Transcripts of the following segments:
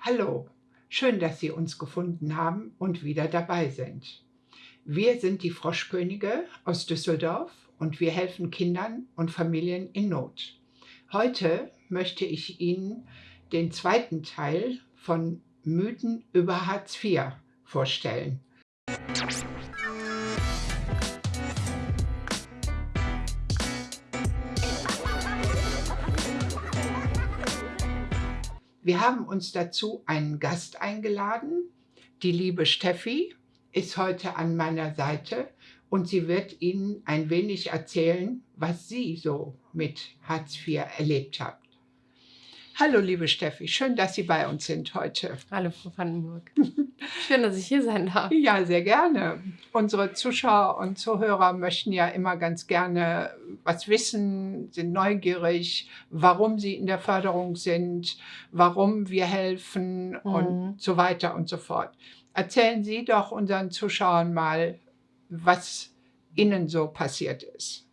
Hallo, schön, dass Sie uns gefunden haben und wieder dabei sind. Wir sind die Froschkönige aus Düsseldorf und wir helfen Kindern und Familien in Not. Heute möchte ich Ihnen den zweiten Teil von Mythen über Hartz IV vorstellen. Wir haben uns dazu einen Gast eingeladen. Die liebe Steffi ist heute an meiner Seite und sie wird Ihnen ein wenig erzählen, was sie so mit Hartz IV erlebt hat. Hallo, liebe Steffi, schön, dass Sie bei uns sind heute. Hallo, Frau Vandenburg. Schön, dass ich hier sein darf. Ja, sehr gerne. Unsere Zuschauer und Zuhörer möchten ja immer ganz gerne was wissen, sind neugierig, warum sie in der Förderung sind, warum wir helfen mhm. und so weiter und so fort. Erzählen Sie doch unseren Zuschauern mal, was Ihnen so passiert ist.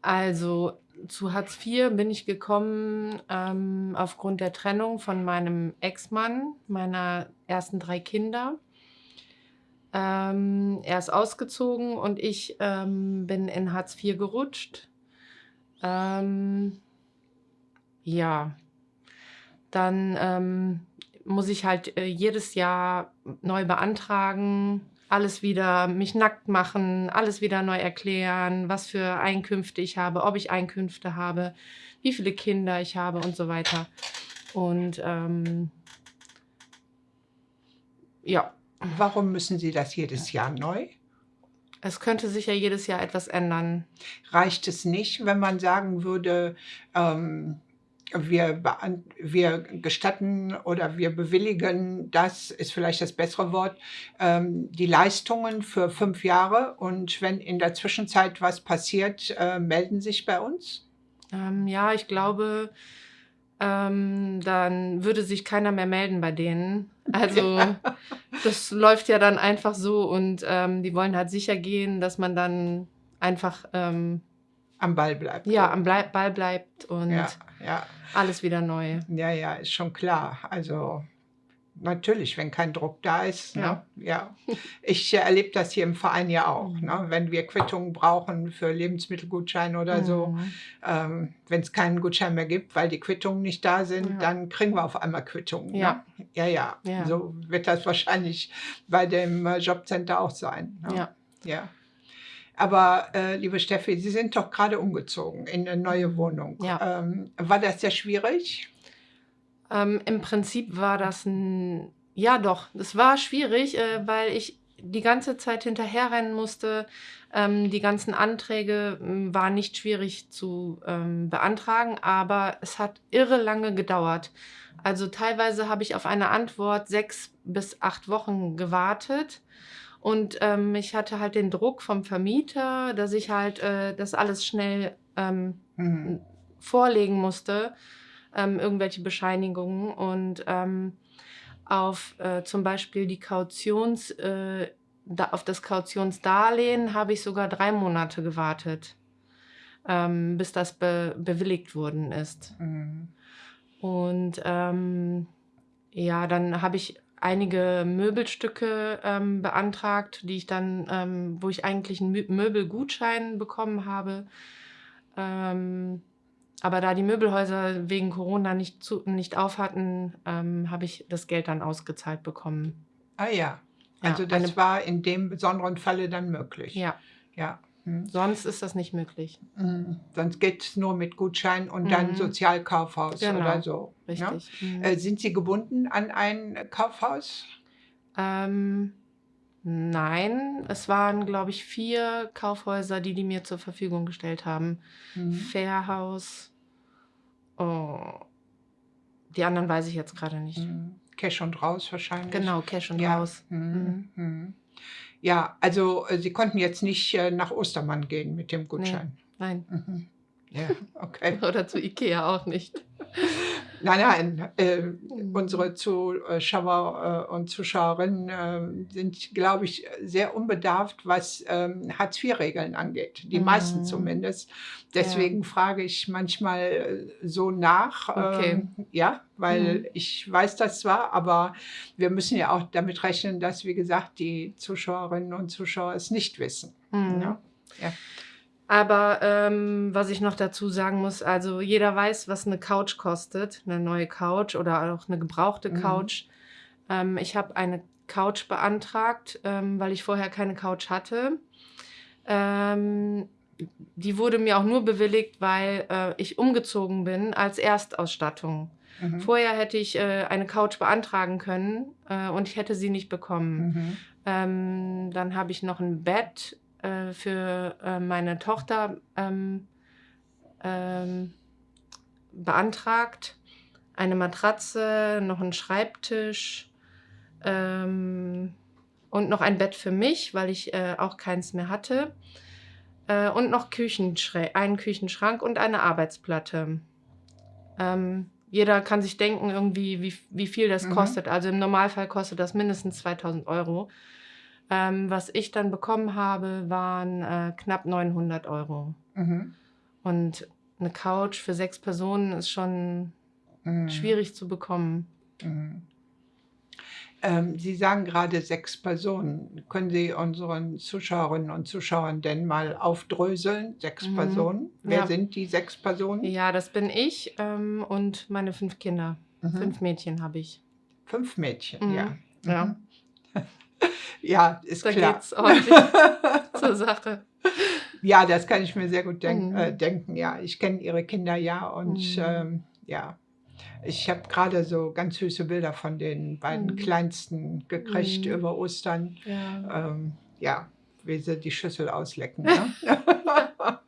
Also zu Hartz IV bin ich gekommen ähm, aufgrund der Trennung von meinem Ex-Mann, meiner ersten drei Kinder. Ähm, er ist ausgezogen und ich ähm, bin in Hartz IV gerutscht. Ähm, ja, dann ähm, muss ich halt äh, jedes Jahr neu beantragen, alles wieder mich nackt machen, alles wieder neu erklären, was für Einkünfte ich habe, ob ich Einkünfte habe, wie viele Kinder ich habe und so weiter. Und ähm, ja. Warum müssen Sie das jedes Jahr neu? Es könnte sich ja jedes Jahr etwas ändern. Reicht es nicht, wenn man sagen würde, ähm, wir, wir gestatten oder wir bewilligen, das ist vielleicht das bessere Wort, ähm, die Leistungen für fünf Jahre und wenn in der Zwischenzeit was passiert, äh, melden sich bei uns? Ähm, ja, ich glaube, ähm, dann würde sich keiner mehr melden bei denen. Also ja. das läuft ja dann einfach so und ähm, die wollen halt sicher gehen, dass man dann einfach ähm, am Ball bleibt. Ja, am Blei Ball bleibt und ja, ja. alles wieder neu. Ja, ja, ist schon klar. Also natürlich, wenn kein Druck da ist. Ne? Ja. Ne? ja. Ich äh, erlebe das hier im Verein ja auch. Mhm. Ne? Wenn wir Quittungen brauchen für Lebensmittelgutscheine oder mhm. so, ähm, wenn es keinen Gutschein mehr gibt, weil die Quittungen nicht da sind, ja. dann kriegen wir auf einmal Quittungen. Ja. Ne? ja. Ja, ja. So wird das wahrscheinlich bei dem äh, Jobcenter auch sein. Ne? Ja. Ja. Aber äh, liebe Steffi, Sie sind doch gerade umgezogen in eine neue Wohnung. Ja. Ähm, war das sehr schwierig? Ähm, Im Prinzip war das ein, ja doch, das war schwierig, äh, weil ich die ganze Zeit hinterherrennen musste. Ähm, die ganzen Anträge hm, waren nicht schwierig zu ähm, beantragen, aber es hat irre lange gedauert. Also teilweise habe ich auf eine Antwort sechs bis acht Wochen gewartet. Und ähm, ich hatte halt den Druck vom Vermieter, dass ich halt äh, das alles schnell ähm, mhm. vorlegen musste, ähm, irgendwelche Bescheinigungen. Und ähm, auf äh, zum Beispiel die Kautions, äh, da, auf das Kautionsdarlehen habe ich sogar drei Monate gewartet, ähm, bis das be bewilligt worden ist. Mhm. Und ähm, ja, dann habe ich einige Möbelstücke ähm, beantragt, die ich dann, ähm, wo ich eigentlich einen Möbelgutschein bekommen habe. Ähm, aber da die Möbelhäuser wegen Corona nicht, zu, nicht auf hatten, ähm, habe ich das Geld dann ausgezahlt bekommen. Ah ja, also ja, das war in dem besonderen Falle dann möglich. Ja. Ja. Hm. Sonst ist das nicht möglich. Hm. Sonst geht es nur mit Gutschein und mhm. dann Sozialkaufhaus genau. oder so. Ne? Richtig. Ne? Mhm. Äh, sind Sie gebunden an ein Kaufhaus? Ähm, nein, es waren, glaube ich, vier Kaufhäuser, die die mir zur Verfügung gestellt haben. Mhm. Fairhaus. Oh, die anderen weiß ich jetzt gerade nicht. Mhm. Cash und Raus wahrscheinlich. Genau, Cash und ja. Raus. Ja, also äh, Sie konnten jetzt nicht äh, nach Ostermann gehen mit dem Gutschein. Nee, nein. Mhm. Ja, okay. Oder zu Ikea auch nicht. Nein, nein, äh, Mhm. unsere Zuschauer äh, und Zuschauerinnen äh, sind, glaube ich, sehr unbedarft, was ähm, Hartz-IV-Regeln angeht. Die meisten Mhm. zumindest. Ja. Deswegen frage ich manchmal äh, so nach. Okay. ähm, ja, weil Mhm. ich weiß das zwar, aber wir müssen ja auch damit rechnen, dass, wie gesagt, die Zuschauerinnen und Zuschauer es nicht wissen. Mhm. Ja. Ja. Aber ähm, was ich noch dazu sagen muss, also jeder weiß, was eine Couch kostet, eine neue Couch oder auch eine gebrauchte Mhm. Couch. Ähm, ich habe eine Couch beantragt, ähm, weil ich vorher keine Couch hatte. Ähm, die wurde mir auch nur bewilligt, weil äh, ich umgezogen bin als Erstausstattung. Mhm. Vorher hätte ich äh, eine Couch beantragen können äh, und ich hätte sie nicht bekommen. Mhm. Ähm, dann habe ich noch ein Bett äh, für äh, meine Tochter ähm, ähm, beantragt, eine Matratze, noch einen Schreibtisch ähm, und noch ein Bett für mich, weil ich äh, auch keins mehr hatte. Äh, und noch Küchenschrä einen Küchenschrank und eine Arbeitsplatte. Ähm, jeder kann sich denken, irgendwie, wie, wie viel das Mhm. kostet. Also im Normalfall kostet das mindestens 2000 Euro. Ähm, was ich dann bekommen habe, waren äh, knapp 900 Euro. Mhm. Und eine Couch für sechs Personen ist schon Mhm. schwierig zu bekommen. Mhm. Ähm, Sie sagen gerade sechs Personen. Können Sie unseren Zuschauerinnen und Zuschauern denn mal aufdröseln? Sechs Mhm. Personen. Wer Ja. sind die sechs Personen? Ja, das bin ich ähm, und meine fünf Kinder. Mhm. Fünf Mädchen habe ich. Fünf Mädchen, Mhm. ja. Ja. Ja, ist Da klar. geht's ordentlich zur Sache. ja, das kann ich mir sehr gut denk Mhm. äh, denken. Ja, ich kenne Ihre Kinder ja und Mhm. ähm, ja. Ich habe gerade so ganz süße Bilder von den beiden Mhm. Kleinsten gekriegt Mhm. über Ostern. Ja. Ähm, ja, wie sie die Schüssel auslecken. Ne?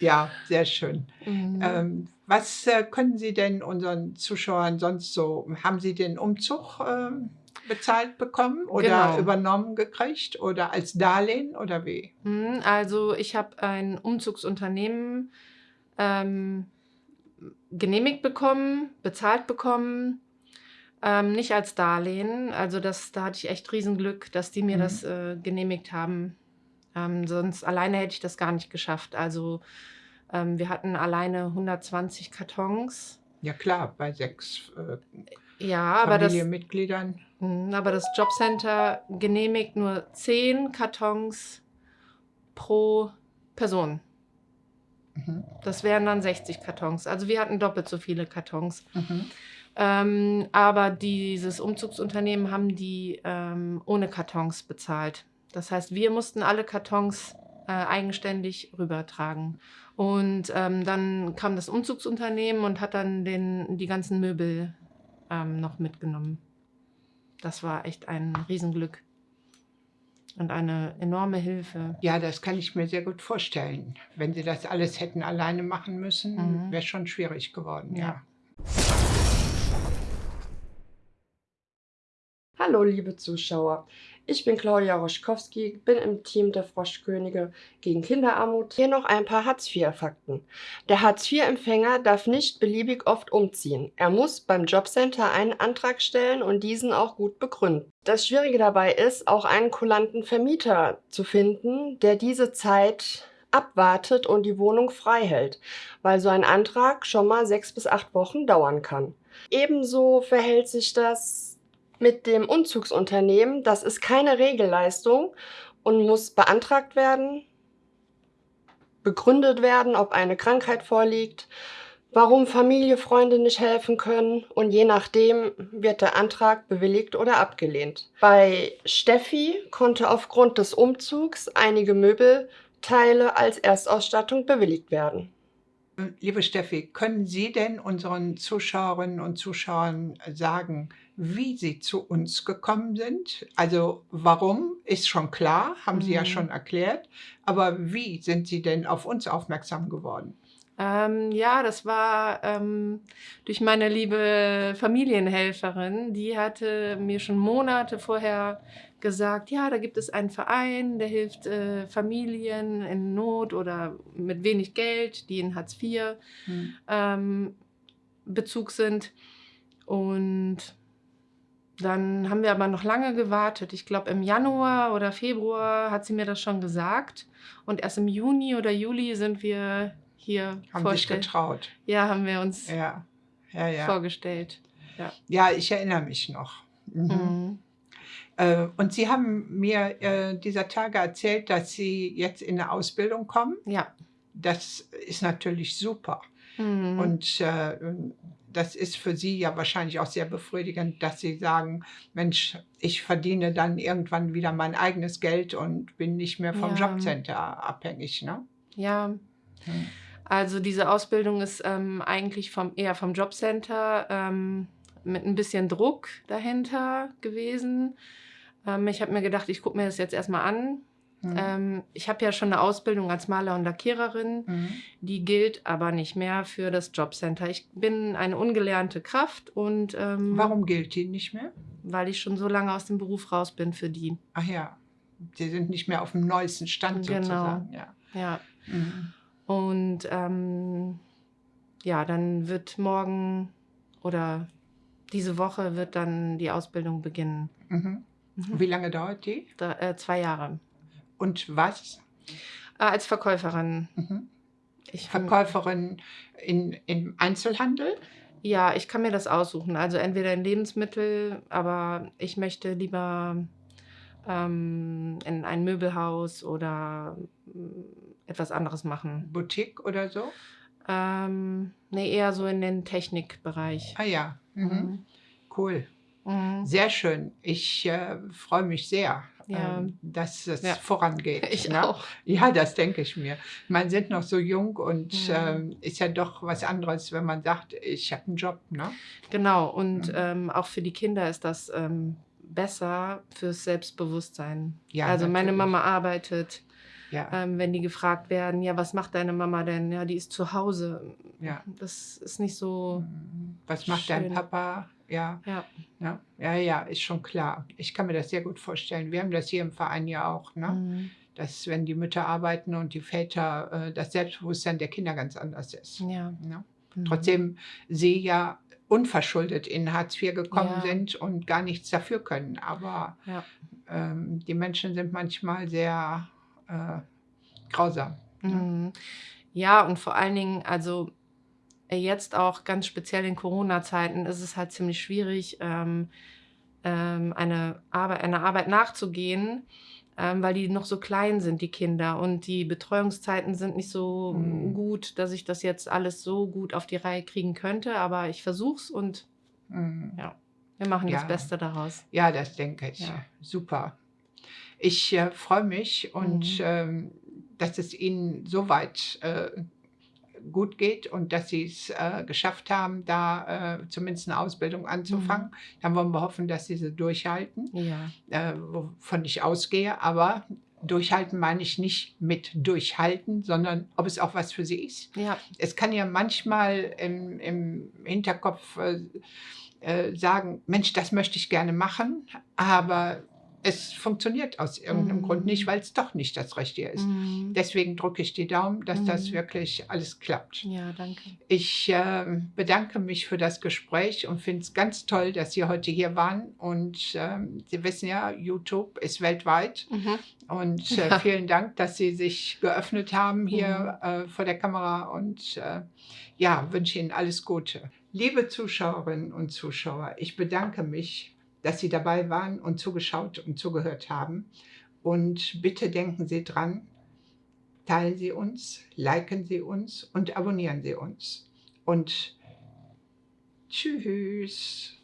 ja, sehr schön. Mhm. Ähm, was äh, können Sie denn unseren Zuschauern sonst so, haben Sie den Umzug ähm, bezahlt bekommen oder Genau. übernommen gekriegt oder als Darlehen oder wie? Mhm, Also ich habe ein Umzugsunternehmen ähm, genehmigt bekommen, bezahlt bekommen, ähm, nicht als Darlehen. Also das, da hatte ich echt Riesenglück, dass die mir Mhm. das äh, genehmigt haben. Ähm, sonst alleine hätte ich das gar nicht geschafft. Also ähm, wir hatten alleine 120 Kartons. Ja klar, bei sechs äh, Ja, aber das, Familienmitgliedern. Mhm, aber das Jobcenter genehmigt nur 10 Kartons pro Person. Mhm. Das wären dann 60 Kartons. Also wir hatten doppelt so viele Kartons. Mhm. Ähm, aber dieses Umzugsunternehmen haben die ähm, ohne Kartons bezahlt. Das heißt, wir mussten alle Kartons äh, eigenständig rübertragen. Und ähm, dann kam das Umzugsunternehmen und hat dann den, die ganzen Möbel ähm, noch mitgenommen. Das war echt ein Riesenglück und eine enorme Hilfe. Ja, das kann ich mir sehr gut vorstellen. Wenn Sie das alles hätten alleine machen müssen, Mhm. wäre schon schwierig geworden, ja. Ja. Hallo, liebe Zuschauer. Ich bin Claudia Roschkowski, bin im Team der Froschkönige gegen Kinderarmut. Hier noch ein paar Hartz-IV-Fakten. Der Hartz-IV-Empfänger darf nicht beliebig oft umziehen. Er muss beim Jobcenter einen Antrag stellen und diesen auch gut begründen. Das Schwierige dabei ist, auch einen kulanten Vermieter zu finden, der diese Zeit abwartet und die Wohnung frei hält, weil so ein Antrag schon mal sechs bis acht Wochen dauern kann. Ebenso verhält sich das mit dem Umzugsunternehmen. Das ist keine Regelleistung und muss beantragt werden, begründet werden, ob eine Krankheit vorliegt, warum Familie, Freunde nicht helfen können und je nachdem wird der Antrag bewilligt oder abgelehnt. Bei Steffi konnte aufgrund des Umzugs einige Möbelteile als Erstausstattung bewilligt werden. Liebe Steffi, können Sie denn unseren Zuschauerinnen und Zuschauern sagen, wie Sie zu uns gekommen sind? Also warum ist schon klar, haben Sie ja Mhm. schon erklärt, aber wie sind Sie denn auf uns aufmerksam geworden? Ähm, ja, das war ähm, durch meine liebe Familienhelferin. Die hatte mir schon Monate vorher gesagt, ja, da gibt es einen Verein, der hilft äh, Familien in Not oder mit wenig Geld, die in Hartz IV Hm. ähm, Bezug sind. Und dann haben wir aber noch lange gewartet. Ich glaube, im Januar oder Februar hat sie mir das schon gesagt. Und erst im Juni oder Juli sind wir hier Haben sich vorstell- getraut. Ja, haben wir uns Ja, ja, ja. vorgestellt. Ja, ich erinnere mich noch. Mhm. Mhm. Äh, und Sie haben mir äh, dieser Tage erzählt, dass Sie jetzt in eine Ausbildung kommen. Ja. Das ist natürlich super. Mhm. Und äh, das ist für Sie ja wahrscheinlich auch sehr befriedigend, dass Sie sagen, Mensch, ich verdiene dann irgendwann wieder mein eigenes Geld und bin nicht mehr vom Ja. Jobcenter abhängig. Ne? Ja, Hm. also diese Ausbildung ist ähm, eigentlich vom, eher vom Jobcenter ähm, mit ein bisschen Druck dahinter gewesen. Ähm, ich habe mir gedacht, ich gucke mir das jetzt erstmal an. Mhm. Ähm, ich habe ja schon eine Ausbildung als Maler und Lackiererin. Mhm. Die gilt aber nicht mehr für das Jobcenter. Ich bin eine ungelernte Kraft und ähm, Warum gilt die nicht mehr? weil ich schon so lange aus dem Beruf raus bin für die. Ach ja, Sie sind nicht mehr auf dem neuesten Stand Genau. sozusagen. Ja. Ja. Mhm. Und ähm, ja, dann wird morgen oder diese Woche wird dann die Ausbildung beginnen. Mhm. Mhm. Wie lange dauert die? Da, äh, zwei Jahre. Und was? Äh, als Verkäuferin. Mhm. Verkäuferin in, im Einzelhandel? Ja, ich kann mir das aussuchen. Also entweder in Lebensmittel, aber ich möchte lieber ähm, in ein Möbelhaus oder mm, etwas anderes machen. Boutique oder so? Ähm, nee, eher so in den Technikbereich. Ah ja, mhm. cool. Mhm. Sehr schön. Ich äh, freue mich sehr, Ja. ähm, dass es Ja. vorangeht. Ich ne? auch. Ja, das denke ich mir. Man sind noch so jung und Mhm. ähm, ist ja doch was anderes, wenn man sagt, ich habe einen Job. Ne? Genau, und Mhm. ähm, auch für die Kinder ist das ähm, besser fürs Selbstbewusstsein. Ja, also meine natürlich. Mama arbeitet, Ja, ähm, wenn die gefragt werden, ja, was macht deine Mama denn? Ja, die ist zu Hause. ja. Das ist nicht so, Was macht dein schön. Papa? Ja, ja. ja, ja, ja, ist schon klar. Ich kann mir das sehr gut vorstellen. Wir haben das hier im Verein ja auch, ne? Mhm. dass wenn die Mütter arbeiten und die Väter, äh, das Selbstbewusstsein der Kinder ganz anders ist. Ja. Ne? Mhm. Trotzdem sie ja unverschuldet in Hartz IV gekommen Ja. sind und gar nichts dafür können. Aber Ja. ähm, die Menschen sind manchmal sehr äh, grausam. ne? Ja, und vor allen Dingen, also äh, jetzt auch ganz speziell in Corona-Zeiten ist es halt ziemlich schwierig, ähm, ähm, eine, Arbeit, einer Arbeit nachzugehen, ähm, weil die noch so klein sind, die Kinder. Und die Betreuungszeiten sind nicht so Mhm. gut, dass ich das jetzt alles so gut auf die Reihe kriegen könnte. Aber ich versuch's und Mhm. wir machen Ja. das Beste daraus. Ja, das denke ich. Ja. Super. Ich äh, freue mich und Mhm. ähm, dass es Ihnen so weit äh, gut geht und dass Sie es äh, geschafft haben, da äh, zumindest eine Ausbildung anzufangen. Mhm. Dann wollen wir hoffen, dass Sie sie durchhalten, Ja. äh, wovon ich ausgehe. Aber durchhalten meine ich nicht mit durchhalten, sondern ob es auch was für Sie ist. Ja. Es kann ja manchmal im, im Hinterkopf äh, äh, sagen, Mensch, das möchte ich gerne machen, aber es funktioniert aus irgendeinem Mhm. Grund nicht, weil es doch nicht das Richtige ist. Mhm. Deswegen drücke ich die Daumen, dass das Mhm. wirklich alles klappt. Ja, danke. Ich äh, bedanke mich für das Gespräch und finde es ganz toll, dass Sie heute hier waren. Und ähm, Sie wissen ja, YouTube ist weltweit. Mhm. Und äh, vielen Dank, dass Sie sich geöffnet haben hier äh, vor der Kamera. Und äh, ja, wünsche Ihnen alles Gute. Liebe Zuschauerinnen und Zuschauer, ich bedanke mich, dass Sie dabei waren und zugeschaut und zugehört haben. Und bitte denken Sie dran, teilen Sie uns, liken Sie uns und abonnieren Sie uns. Und tschüss.